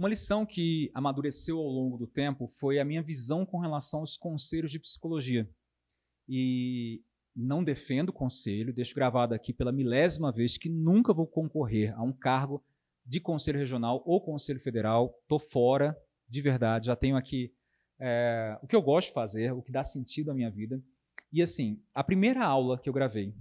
Uma lição que amadureceu ao longo do tempo foi a minha visão com relação aos conselhos de psicologia. E não defendo conselho, deixo gravado aqui pela milésima vez que nunca vou concorrer a um cargo de conselho regional ou conselho federal. Estou fora, de verdade. Já tenho aqui é, o que eu gosto de fazer, o que dá sentido à minha vida. E assim, a primeira aula que eu gravei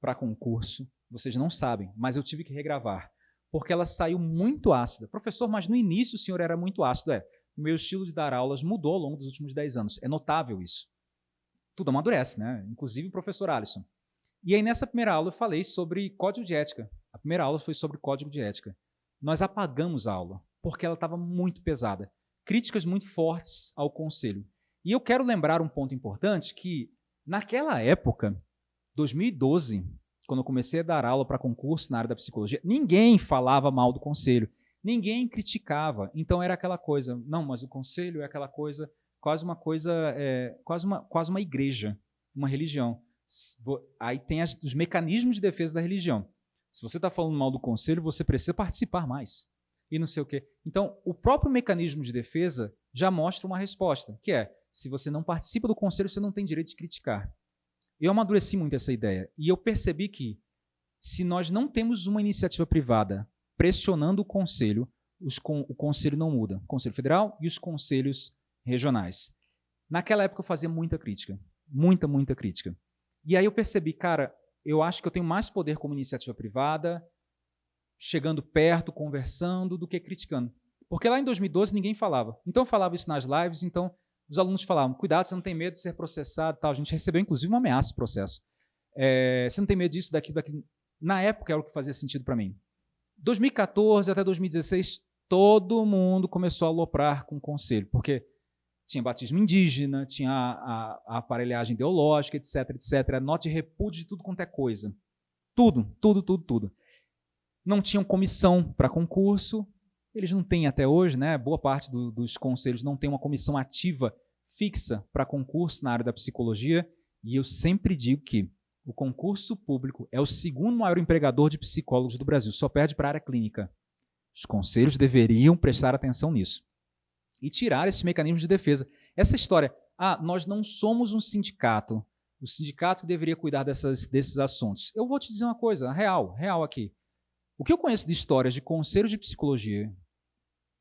para concurso, vocês não sabem, mas eu tive que regravar, porque ela saiu muito ácida. Professor, mas no início o senhor era muito ácido. É, meu estilo de dar aulas mudou ao longo dos últimos 10 anos. É notável isso. Tudo amadurece, né? Inclusive o professor Alisson. E aí, nessa primeira aula, eu falei sobre código de ética. A primeira aula foi sobre código de ética. Nós apagamos a aula, porque ela estava muito pesada. Críticas muito fortes ao conselho. E eu quero lembrar um ponto importante que Naquela época, 2012, quando eu comecei a dar aula para concurso na área da psicologia, ninguém falava mal do conselho, ninguém criticava. Então era aquela coisa, não, mas o conselho é aquela coisa, quase uma coisa, é, quase, uma, quase uma igreja, uma religião. Aí tem as, os mecanismos de defesa da religião. Se você está falando mal do conselho, você precisa participar mais. E não sei o quê. Então, o próprio mecanismo de defesa já mostra uma resposta, que é se você não participa do conselho, você não tem direito de criticar. Eu amadureci muito essa ideia e eu percebi que se nós não temos uma iniciativa privada pressionando o conselho, o conselho não muda. O conselho federal e os conselhos regionais. Naquela época eu fazia muita crítica, muita, muita crítica. E aí eu percebi, cara, eu acho que eu tenho mais poder como iniciativa privada, chegando perto, conversando, do que criticando. Porque lá em 2012 ninguém falava. Então eu falava isso nas lives, então os alunos falavam, cuidado, você não tem medo de ser processado tal. A gente recebeu, inclusive, uma ameaça de processo. É, você não tem medo disso, daqui, daqui. Na época era o que fazia sentido para mim. 2014 até 2016, todo mundo começou a aloprar com o conselho, porque tinha batismo indígena, tinha a, a, a aparelhagem ideológica, etc, etc, note repúdio de tudo quanto é coisa. Tudo, tudo, tudo, tudo. Não tinham comissão para concurso, eles não têm até hoje, né? Boa parte do, dos conselhos não tem uma comissão ativa fixa para concurso na área da psicologia. E eu sempre digo que o concurso público é o segundo maior empregador de psicólogos do Brasil, só perde para a área clínica. Os conselhos deveriam prestar atenção nisso e tirar esse mecanismo de defesa. Essa história, ah, nós não somos um sindicato, o sindicato deveria cuidar dessas, desses assuntos. Eu vou te dizer uma coisa, real, real aqui. O que eu conheço de histórias de conselhos de psicologia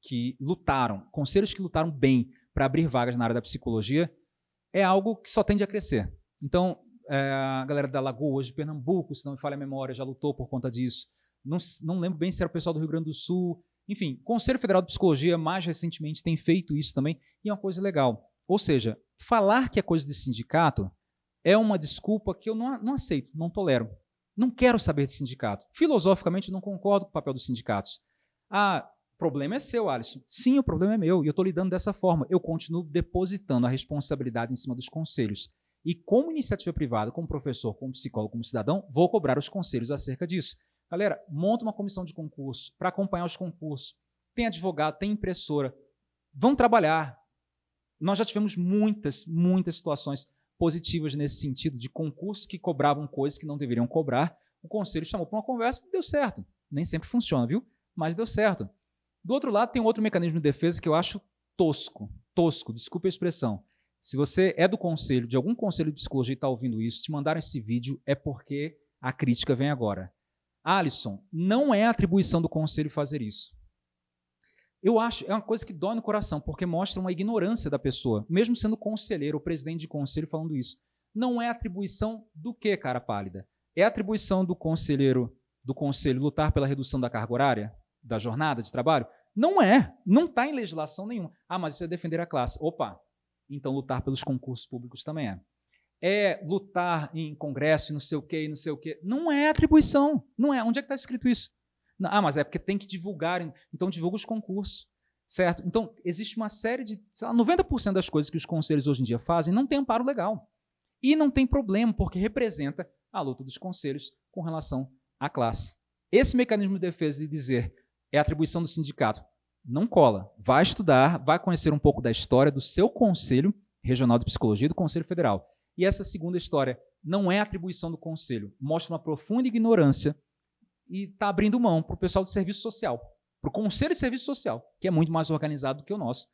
que lutaram, conselhos que lutaram bem para abrir vagas na área da psicologia, é algo que só tende a crescer. Então, é, a galera da Lagoa, de Pernambuco, se não me falha a memória, já lutou por conta disso. Não, não lembro bem se era o pessoal do Rio Grande do Sul. Enfim, o Conselho Federal de Psicologia, mais recentemente, tem feito isso também, e é uma coisa legal. Ou seja, falar que é coisa de sindicato é uma desculpa que eu não, não aceito, não tolero. Não quero saber de sindicato. Filosoficamente, não concordo com o papel dos sindicatos. Ah, problema é seu, Alisson. Sim, o problema é meu e eu estou lidando dessa forma. Eu continuo depositando a responsabilidade em cima dos conselhos. E como iniciativa privada, como professor, como psicólogo, como cidadão, vou cobrar os conselhos acerca disso. Galera, monta uma comissão de concurso para acompanhar os concursos. Tem advogado, tem impressora. Vão trabalhar. Nós já tivemos muitas, muitas situações positivas nesse sentido, de concursos que cobravam coisas que não deveriam cobrar. O conselho chamou para uma conversa e deu certo. Nem sempre funciona, viu? Mas deu certo. Do outro lado, tem outro mecanismo de defesa que eu acho tosco. Tosco, desculpe a expressão. Se você é do conselho, de algum conselho de psicologia e está ouvindo isso, te mandaram esse vídeo, é porque a crítica vem agora. Alisson, não é atribuição do conselho fazer isso. Eu acho, é uma coisa que dói no coração, porque mostra uma ignorância da pessoa, mesmo sendo conselheiro ou presidente de conselho falando isso. Não é atribuição do que, cara pálida? É atribuição do conselheiro, do conselho lutar pela redução da carga horária? Da jornada de trabalho? Não é. Não está em legislação nenhuma. Ah, mas isso é defender a classe. Opa, então lutar pelos concursos públicos também é. É lutar em congresso e não sei o quê, e não sei o quê. Não é atribuição. Não é. Onde é que está escrito isso? Ah, mas é porque tem que divulgar. Então divulga os concursos. Certo? Então, existe uma série de. Sei lá, 90% das coisas que os conselhos hoje em dia fazem não tem amparo legal. E não tem problema, porque representa a luta dos conselhos com relação à classe. Esse mecanismo de defesa de dizer é atribuição do sindicato. Não cola. Vai estudar, vai conhecer um pouco da história do seu Conselho Regional de Psicologia e do Conselho Federal. E essa segunda história não é atribuição do Conselho, mostra uma profunda ignorância e está abrindo mão para o pessoal do serviço social. para o Conselho de Serviço Social, que é muito mais organizado do que o nosso.